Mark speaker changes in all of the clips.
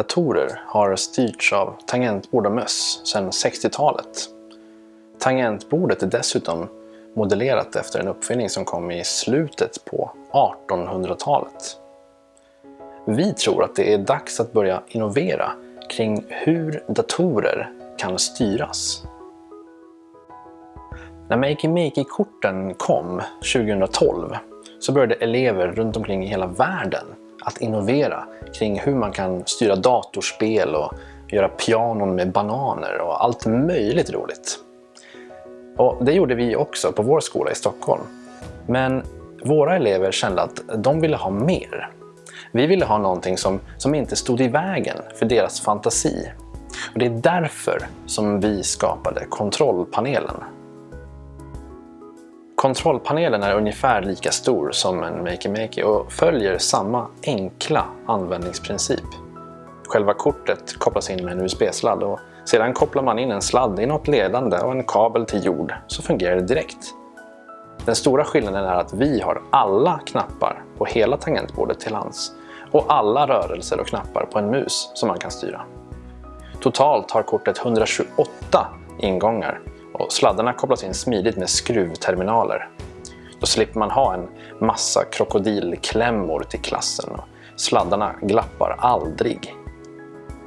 Speaker 1: Datorer har styrts av tangentbord och möss sedan 60-talet. Tangentbordet är dessutom modellerat efter en uppfinning som kom i slutet på 1800-talet. Vi tror att det är dags att börja innovera kring hur datorer kan styras. När Makey Makey-korten kom 2012 så började elever runt omkring i hela världen att innovera kring hur man kan styra datorspel och göra pianon med bananer och allt möjligt roligt. Och det gjorde vi också på vår skola i Stockholm. Men våra elever kände att de ville ha mer. Vi ville ha någonting som, som inte stod i vägen för deras fantasi. Och Det är därför som vi skapade kontrollpanelen. Kontrollpanelen är ungefär lika stor som en Makey Makey och följer samma enkla användningsprincip. Själva kortet kopplas in med en USB-sladd och sedan kopplar man in en sladd i något ledande och en kabel till jord så fungerar det direkt. Den stora skillnaden är att vi har alla knappar på hela tangentbordet till hands och alla rörelser och knappar på en mus som man kan styra. Totalt har kortet 128 ingångar och sladdarna kopplas in smidigt med skruvterminaler. Då slipper man ha en massa krokodilklämmor till klassen och sladdarna glappar aldrig.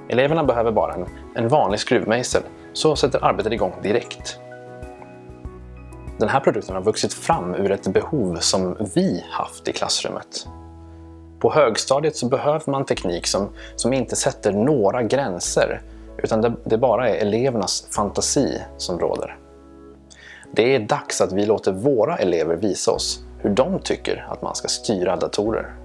Speaker 1: Eleverna behöver bara en, en vanlig skruvmejsel så sätter arbetet igång direkt. Den här produkten har vuxit fram ur ett behov som vi haft i klassrummet. På högstadiet så behöver man teknik som, som inte sätter några gränser utan det, det bara är elevernas fantasi som råder. Det är dags att vi låter våra elever visa oss hur de tycker att man ska styra datorer.